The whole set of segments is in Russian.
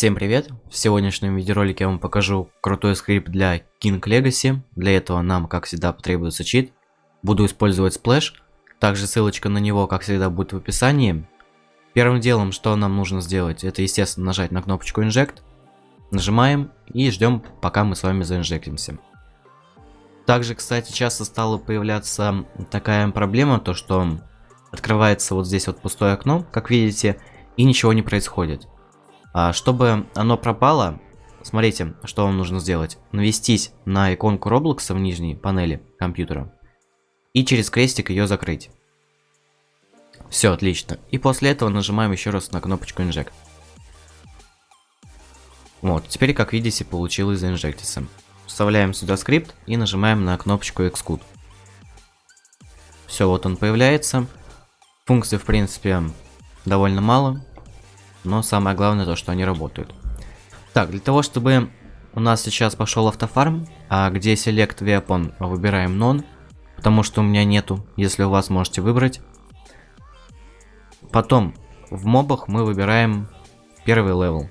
Всем привет! В сегодняшнем видеоролике я вам покажу крутой скрипт для King Legacy. Для этого нам, как всегда, потребуется чит. Буду использовать Splash. Также ссылочка на него, как всегда, будет в описании. Первым делом, что нам нужно сделать, это, естественно, нажать на кнопочку Inject. Нажимаем и ждем, пока мы с вами заинжектимся. Также, кстати, часто стала появляться такая проблема, то что открывается вот здесь вот пустое окно, как видите, и ничего не происходит. А, чтобы оно пропало, смотрите, что вам нужно сделать. Навестись на иконку Roblox в нижней панели компьютера и через крестик ее закрыть. Все, отлично. И после этого нажимаем еще раз на кнопочку Inject. Вот, теперь, как видите, получилось заинжектиться. Вставляем сюда скрипт и нажимаем на кнопочку Xcode. Все, вот он появляется. Функций, в принципе, довольно мало но самое главное то, что они работают. Так, для того, чтобы у нас сейчас пошел автофарм, а где Select Weapon выбираем None, потому что у меня нету, если у вас можете выбрать. Потом в мобах мы выбираем первый level.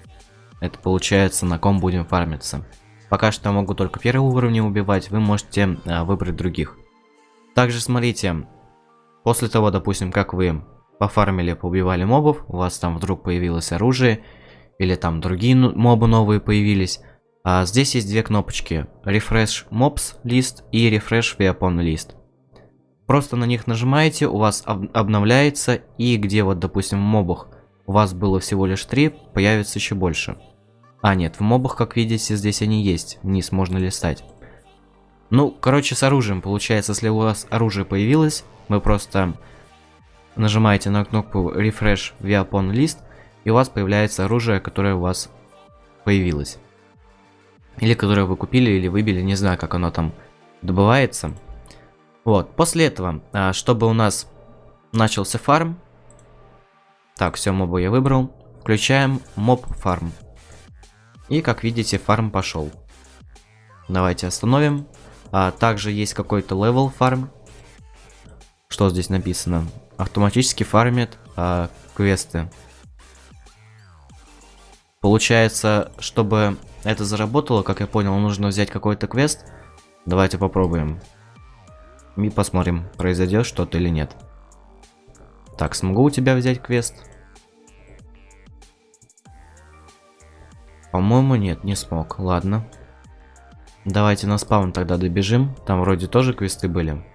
Это получается на ком будем фармиться. Пока что я могу только первый уровень убивать, вы можете а, выбрать других. Также смотрите, после того, допустим, как вы пофармили, поубивали мобов, у вас там вдруг появилось оружие, или там другие мобы новые появились. А здесь есть две кнопочки, Refresh Mobs List и Refresh Weapon List. Просто на них нажимаете, у вас об обновляется, и где вот, допустим, в мобах у вас было всего лишь 3, появится еще больше. А, нет, в мобах, как видите, здесь они есть, вниз можно листать. Ну, короче, с оружием, получается, если у вас оружие появилось, вы просто нажимаете на кнопку Refresh Weapon List, и у вас появляется оружие, которое у вас появилось. Или которое вы купили или выбили, не знаю, как оно там добывается. Вот, после этого, а, чтобы у нас начался фарм, так, все, мобы я выбрал, включаем моб фарм. И, как видите, фарм пошел. Давайте остановим. А, также есть какой-то level farm. Что здесь написано? автоматически фармит а, квесты. Получается, чтобы это заработало, как я понял, нужно взять какой-то квест. Давайте попробуем. И посмотрим, произойдет что-то или нет. Так, смогу у тебя взять квест? По-моему, нет, не смог. Ладно. Давайте на спаун тогда добежим. Там вроде тоже квесты были.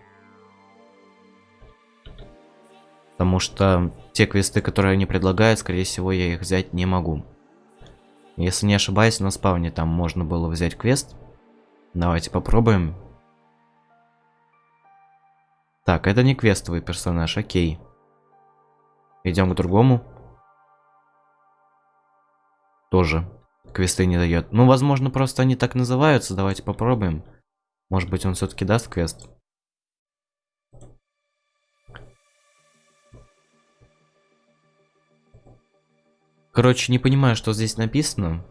Потому что те квесты, которые они предлагают, скорее всего, я их взять не могу. Если не ошибаюсь, на спавне там можно было взять квест. Давайте попробуем. Так, это не квестовый персонаж, окей. Идем к другому. Тоже квесты не дает. Ну, возможно, просто они так называются. Давайте попробуем. Может быть, он все-таки даст квест. Короче, не понимаю, что здесь написано.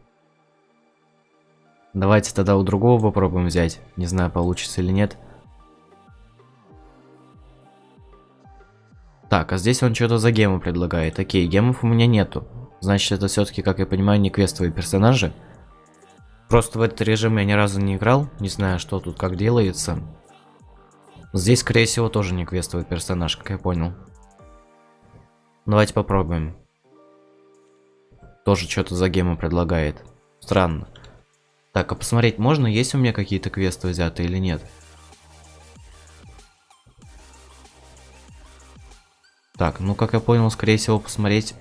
Давайте тогда у другого попробуем взять. Не знаю, получится или нет. Так, а здесь он что-то за гему предлагает. Окей, гемов у меня нету. Значит, это все-таки, как я понимаю, не квестовые персонажи. Просто в этот режим я ни разу не играл. Не знаю, что тут как делается. Здесь, скорее всего, тоже не квестовый персонаж, как я понял. Давайте попробуем. Тоже что-то за гему предлагает. Странно. Так, а посмотреть можно, есть у меня какие-то квесты взяты или нет? Так, ну как я понял, скорее всего посмотреть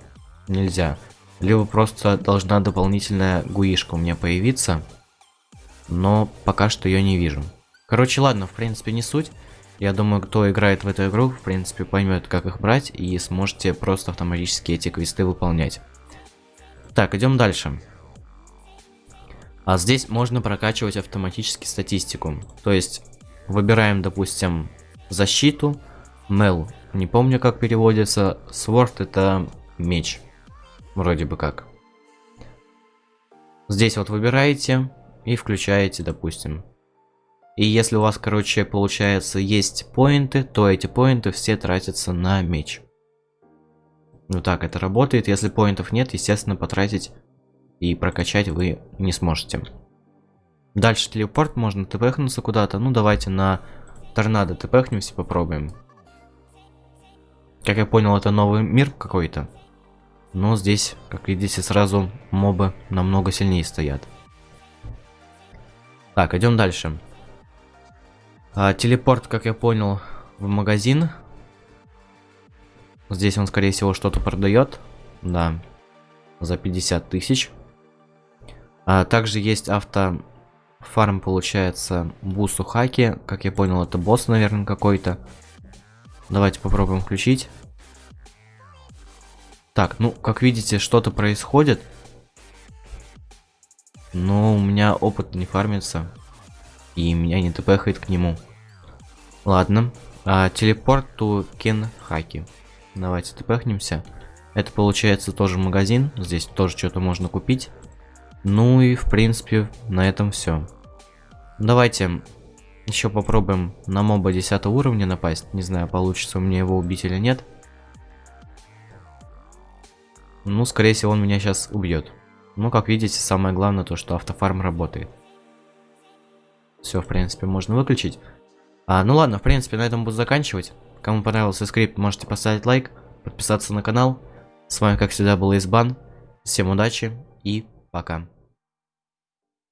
нельзя. Либо просто должна дополнительная гуишка у меня появиться. Но пока что ее не вижу. Короче, ладно, в принципе не суть. Я думаю, кто играет в эту игру, в принципе поймет, как их брать и сможете просто автоматически эти квесты выполнять. Так, идем дальше. А здесь можно прокачивать автоматически статистику. То есть, выбираем, допустим, защиту. Мел, не помню, как переводится. Sword это меч. Вроде бы как. Здесь вот выбираете и включаете, допустим. И если у вас, короче, получается, есть поинты, то эти поинты все тратятся на меч. Ну так это работает. Если поинтов нет, естественно, потратить и прокачать вы не сможете. Дальше телепорт, можно тпхнуться куда-то. Ну, давайте на торнадо тпхнемся, попробуем. Как я понял, это новый мир какой-то. Но здесь, как видите, сразу мобы намного сильнее стоят. Так, идем дальше. А, телепорт, как я понял, в магазин. Здесь он, скорее всего, что-то продает. Да. За 50 тысяч. А, также есть авто фарм, получается, бусу хаки. Как я понял, это босс, наверное, какой-то. Давайте попробуем включить. Так, ну, как видите, что-то происходит. Но у меня опыт не фармится. И меня не тпхает к нему. Ладно. А, телепорт ту кен хаки. Давайте тпхнемся. Это получается тоже магазин. Здесь тоже что-то можно купить. Ну и в принципе на этом все. Давайте еще попробуем на моба 10 уровня напасть. Не знаю, получится у меня его убить или нет. Ну, скорее всего, он меня сейчас убьет. Ну, как видите, самое главное то, что автофарм работает. Все, в принципе, можно выключить. А, ну ладно, в принципе, на этом буду заканчивать. Кому понравился скрипт, можете поставить лайк, подписаться на канал. С вами, как всегда, был Избан. Всем удачи и пока.